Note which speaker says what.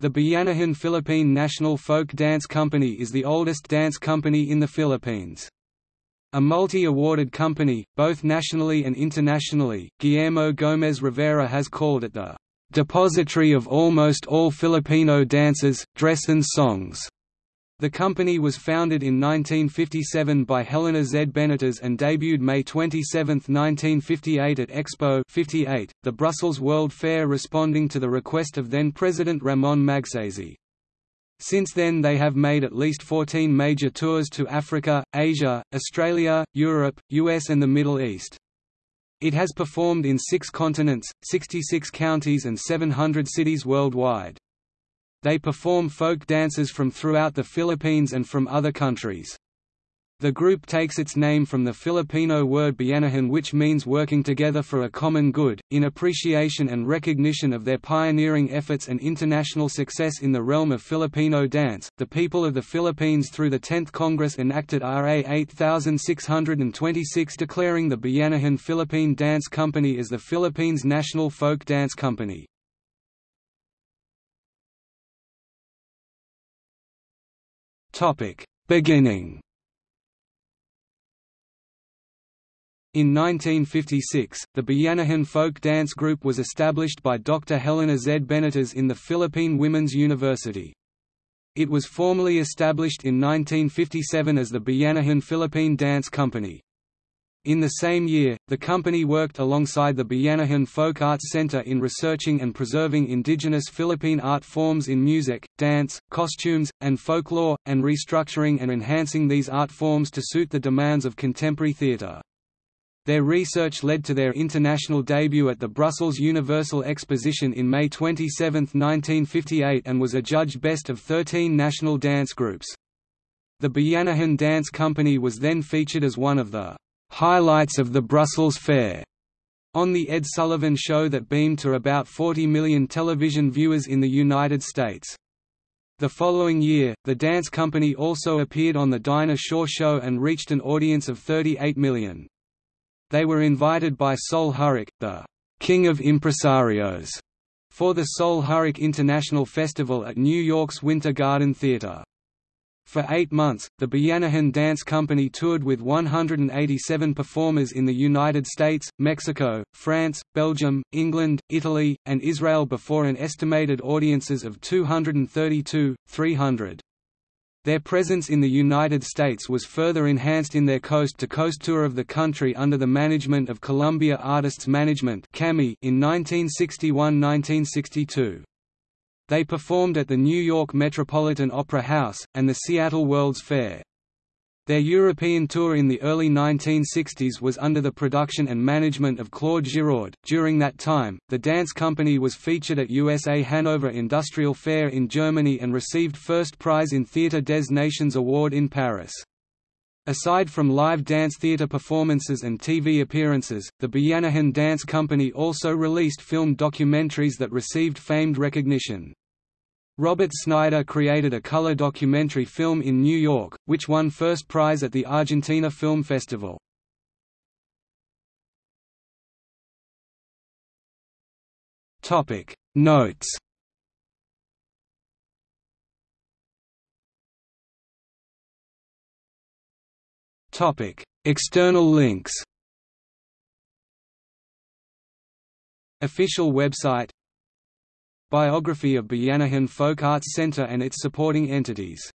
Speaker 1: The Bayanihan Philippine National Folk Dance Company is the oldest dance company in the Philippines. A multi-awarded company, both nationally and internationally, Guillermo Gomez Rivera has called it the "...depository of almost all Filipino dances, dress and songs." The company was founded in 1957 by Helena Z. Benitez and debuted May 27, 1958 at Expo 58, the Brussels World Fair responding to the request of then-President Ramon Magsaysay. Since then they have made at least 14 major tours to Africa, Asia, Australia, Europe, US and the Middle East. It has performed in six continents, 66 counties and 700 cities worldwide. They perform folk dances from throughout the Philippines and from other countries. The group takes its name from the Filipino word bayanihan which means working together for a common good, in appreciation and recognition of their pioneering efforts and international success in the realm of Filipino dance. The people of the Philippines through the 10th Congress enacted RA 8626 declaring the Bayanihan Philippine Dance Company as the Philippines' national folk dance company. Beginning In 1956, the Bayanihan Folk Dance Group was established by Dr. Helena Z. Benitez in the Philippine Women's University. It was formally established in 1957 as the Bayanihan Philippine Dance Company. In the same year, the company worked alongside the Bayanihan Folk Arts Center in researching and preserving indigenous Philippine art forms in music, dance, costumes, and folklore, and restructuring and enhancing these art forms to suit the demands of contemporary theater. Their research led to their international debut at the Brussels Universal Exposition in May 27, 1958 and was adjudged best of 13 national dance groups. The Bayanihan Dance Company was then featured as one of the highlights of the Brussels Fair on The Ed Sullivan Show that beamed to about 40 million television viewers in the United States. The following year, the dance company also appeared on The Dinah Shore Show and reached an audience of 38 million. They were invited by Sol Hurok, the «King of Impresarios», for the Sol Hurok International Festival at New York's Winter Garden Theatre. For eight months, the Bayanihan Dance Company toured with 187 performers in the United States, Mexico, France, Belgium, England, Italy, and Israel before an estimated audiences of 232, 300. Their presence in the United States was further enhanced in their coast-to-coast -coast tour of the country under the management of Columbia Artists Management in 1961–1962. They performed at the New York Metropolitan Opera House, and the Seattle World's Fair. Their European tour in the early 1960s was under the production and management of Claude Giraud. During that time, the dance company was featured at USA Hanover Industrial Fair in Germany and received first prize in Theatre des Nations Award in Paris. Aside from live dance theatre performances and TV appearances, the Bayanihan Dance Company also released film documentaries that received famed recognition. Robert Snyder created a color documentary film in New York, which won first prize at the Argentina Film Festival. Notes External links Official website Biography of Bayanihan Folk Arts Center and its supporting entities